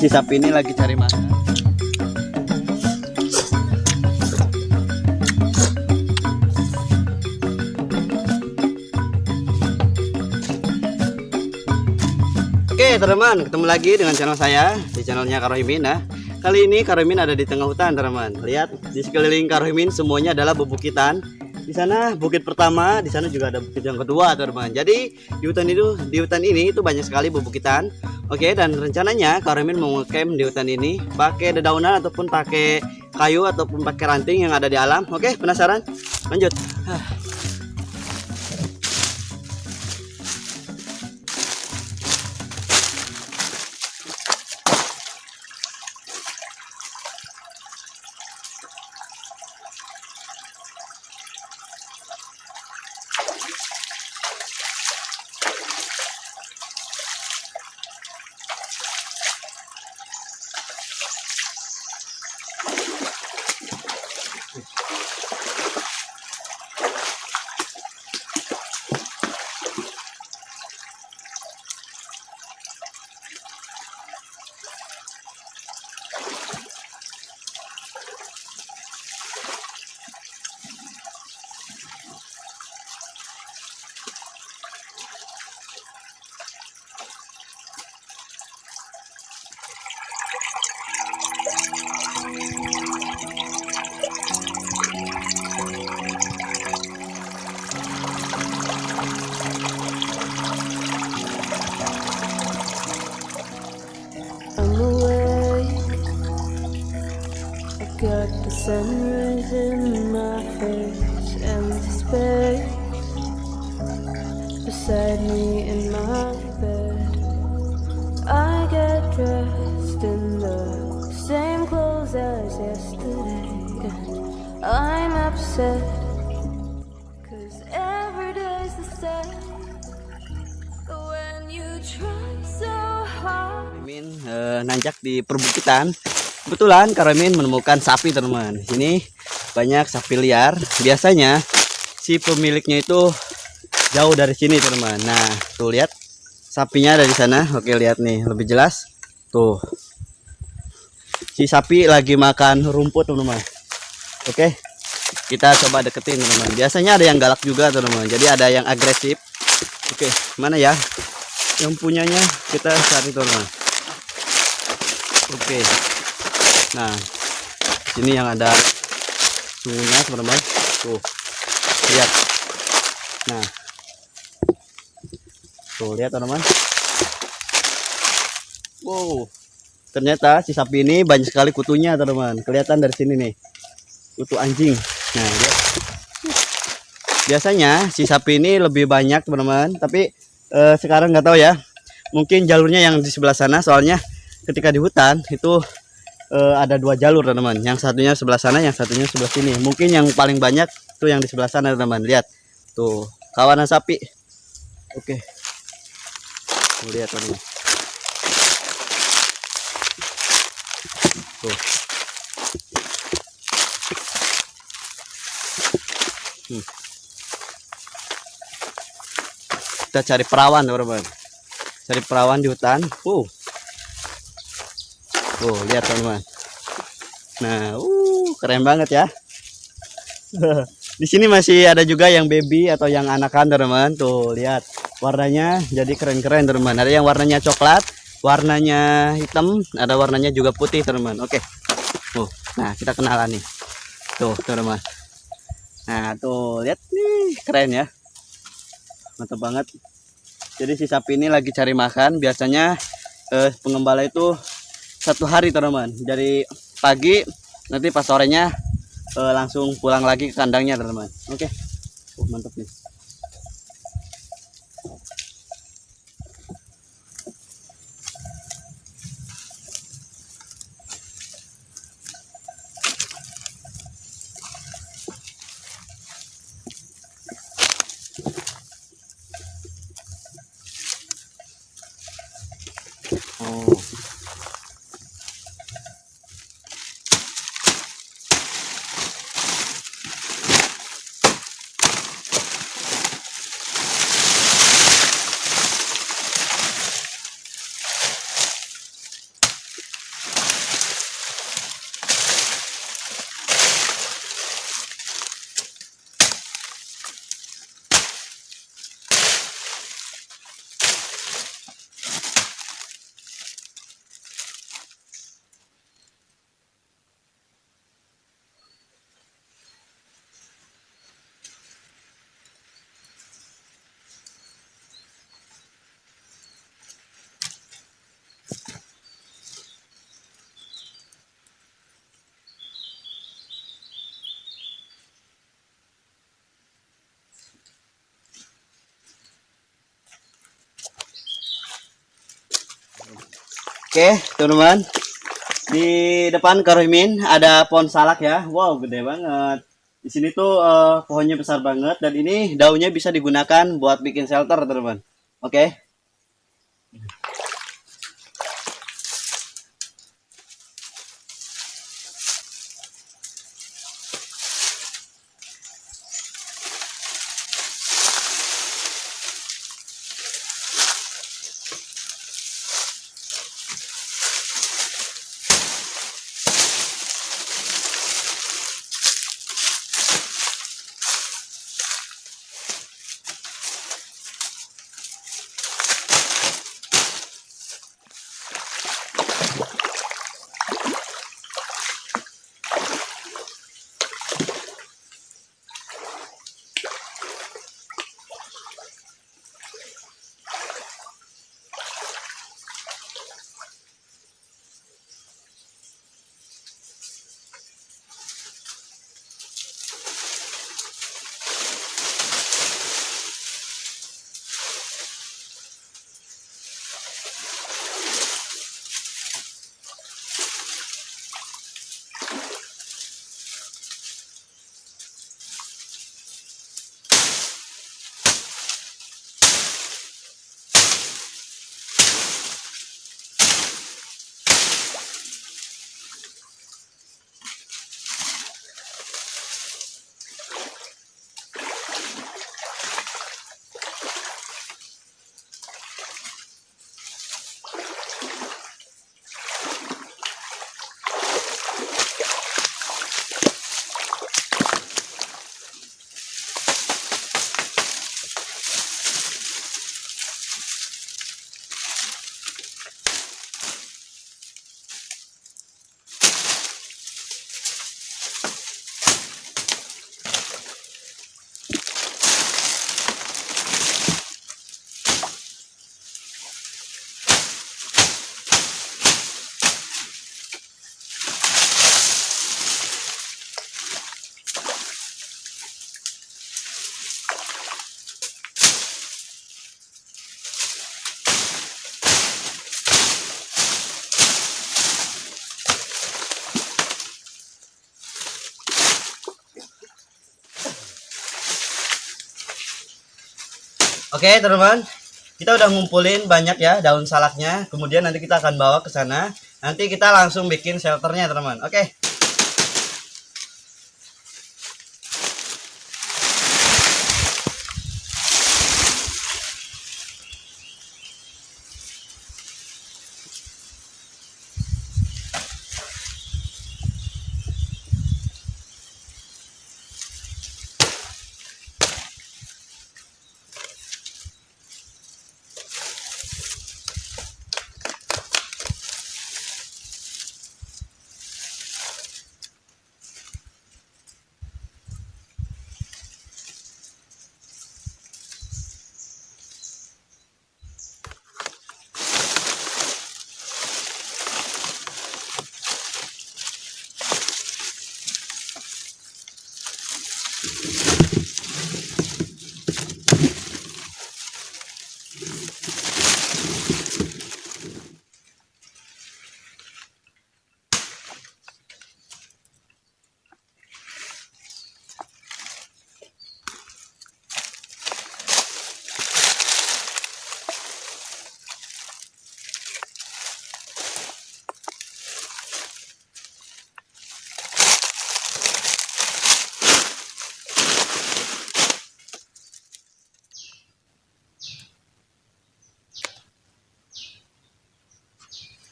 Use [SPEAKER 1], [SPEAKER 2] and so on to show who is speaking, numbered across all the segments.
[SPEAKER 1] si sapi ini lagi cari makan Oke teman-teman, ketemu lagi dengan channel saya di channelnya Karohimin ya. Kali ini Karohimin ada di tengah hutan teman-teman. Lihat di sekeliling Karohimin semuanya adalah bebukitan. Di sana bukit pertama, di sana juga ada bukit yang kedua teman-teman. Jadi di hutan itu di hutan ini itu banyak sekali bebukitan. Oke dan rencananya Karohimin mau camp di hutan ini pakai dedaunan ataupun pakai kayu ataupun pakai ranting yang ada di alam. Oke penasaran? Lanjut.
[SPEAKER 2] Sunrise in my face and the space beside me in my bed. I get dressed in the same clothes as yesterday. I'm upset
[SPEAKER 1] nanjak di perbukitan. Kebetulan Karamin menemukan sapi teman-teman. Di sini banyak sapi liar. Biasanya si pemiliknya itu jauh dari sini teman-teman. Nah tuh lihat sapinya ada di sana. Oke lihat nih lebih jelas. Tuh si sapi lagi makan rumput teman-teman. Oke kita coba deketin teman-teman. Biasanya ada yang galak juga teman-teman. Jadi ada yang agresif. Oke mana ya? Yang punyanya kita cari teman-teman. Oke. Nah, ini yang ada sungai teman-teman. Tuh. Lihat. Nah. Tuh, lihat teman-teman. Wow. Ternyata si sapi ini banyak sekali kutunya, teman-teman. Kelihatan dari sini nih. Kutu anjing. Nah, lihat. Biasanya si sapi ini lebih banyak, teman-teman, tapi eh, sekarang nggak tahu ya. Mungkin jalurnya yang di sebelah sana soalnya ketika di hutan itu eh, ada dua jalur teman-teman yang satunya sebelah sana yang satunya sebelah sini. Mungkin yang paling banyak tuh yang di sebelah sana teman-teman lihat. Tuh. Kawanan sapi. Oke. Tuh lihat teman. Tuh. Hmm. kita cari perawan teman-teman. Cari perawan di hutan. Uh Oh, lihat teman-teman. Nah, uh, keren banget ya. Di sini masih ada juga yang baby atau yang anakan, teman-teman. Tuh, lihat. Warnanya jadi keren-keren, teman-teman. Ada yang warnanya coklat, warnanya hitam, ada warnanya juga putih, teman-teman. Oke. Tuh, nah kita kenalan nih. Tuh, teman-teman. Nah, tuh, lihat nih, keren ya. Mantap banget. Jadi si sapi ini lagi cari makan. Biasanya eh, pengembala itu satu hari teman-teman. Dari pagi nanti pas sorenya eh, langsung pulang lagi ke kandangnya teman-teman. Oke? Oh, mantap nih Oke, teman-teman. Di depan Karohimin ada pohon salak ya. Wow, gede banget. Di sini tuh eh, pohonnya besar banget dan ini daunnya bisa digunakan buat bikin shelter, teman-teman. Oke. Oke, teman-teman. Kita udah ngumpulin banyak ya daun salaknya. Kemudian nanti kita akan bawa ke sana. Nanti kita langsung bikin shelternya, teman-teman. Oke.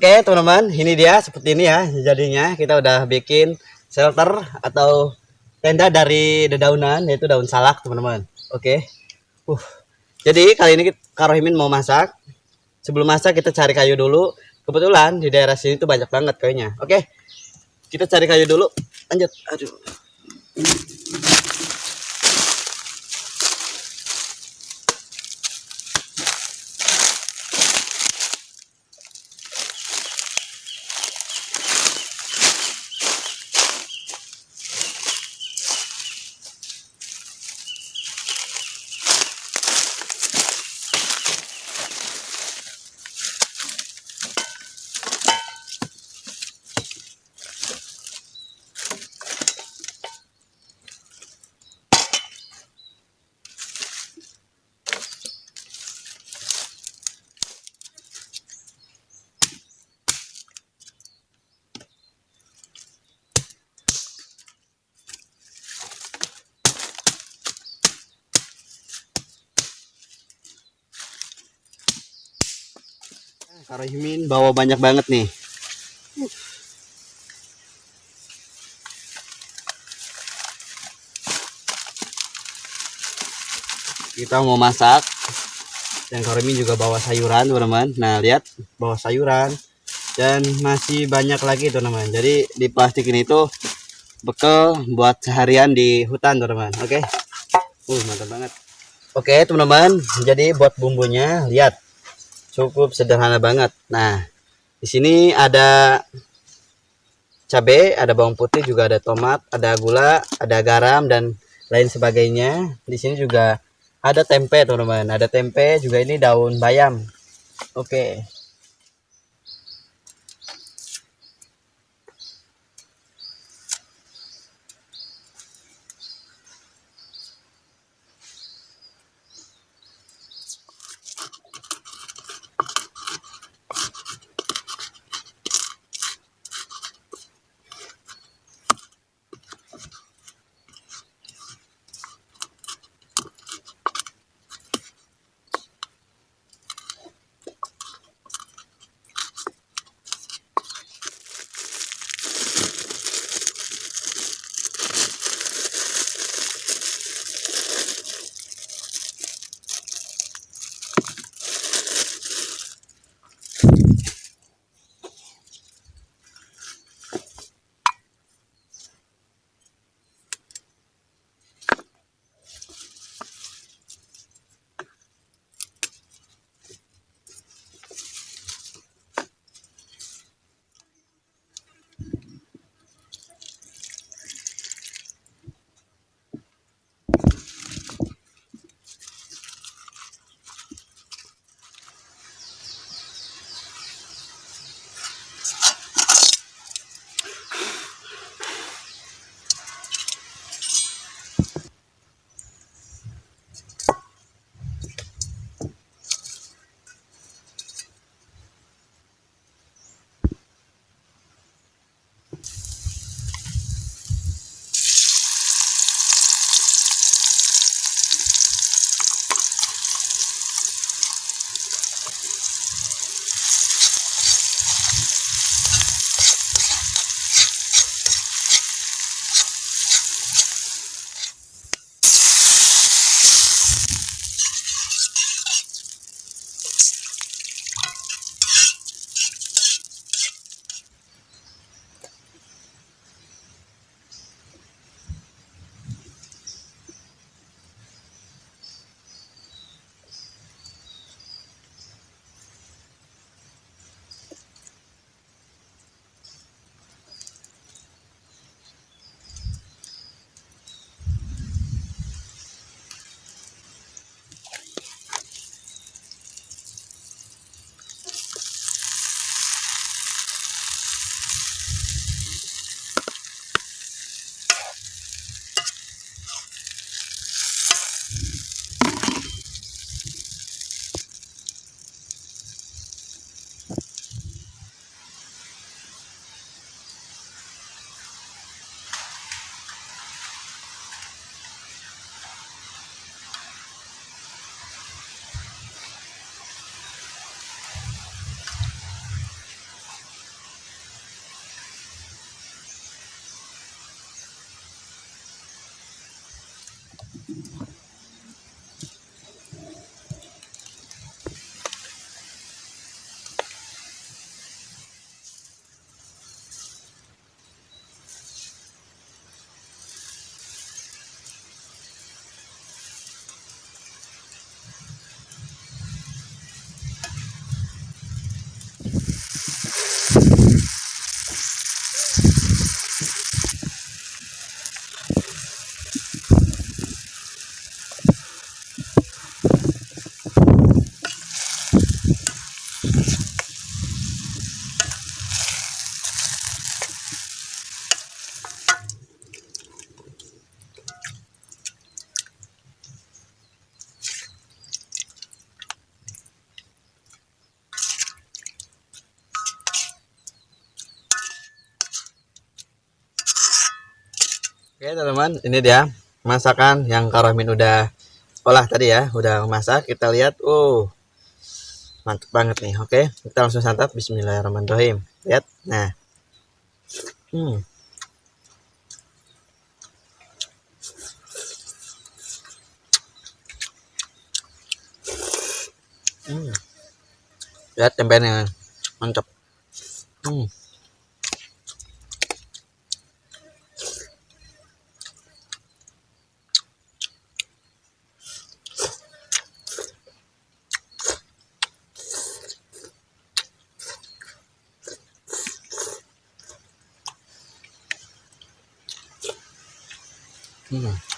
[SPEAKER 1] Oke, teman-teman, ini dia seperti ini ya jadinya. Kita udah bikin shelter atau tenda dari dedaunan yaitu daun salak, teman-teman. Oke. Uh. Jadi kali ini Karohimin mau masak. Sebelum masak kita cari kayu dulu. Kebetulan di daerah sini tuh banyak banget kayunya. Oke. Kita cari kayu dulu. Lanjut. Aduh. Kak Rohmin bawa banyak banget nih. Kita mau masak. Dan Kak Rohmin juga bawa sayuran, teman-teman. Nah, lihat bawa sayuran dan masih banyak lagi, teman-teman. Jadi di plastik ini tuh bekal buat seharian di hutan, teman-teman. Oke. Uh, mantap banget. Oke, teman-teman. Jadi buat bumbunya, lihat cukup sederhana banget. Nah, di sini ada cabai, ada bawang putih, juga ada tomat, ada gula, ada garam dan lain sebagainya. Di sini juga ada tempe, teman-teman. Ada tempe, juga ini daun bayam. Oke. Oke teman-teman, ini dia masakan yang Kak Rohmin udah olah tadi ya, udah masak. Kita lihat, oh mantap banget nih oke kita langsung santap Bismillahirrahmanirrahim lihat nah hmm. Hmm. lihat tempenya mantap hmm. Hmm.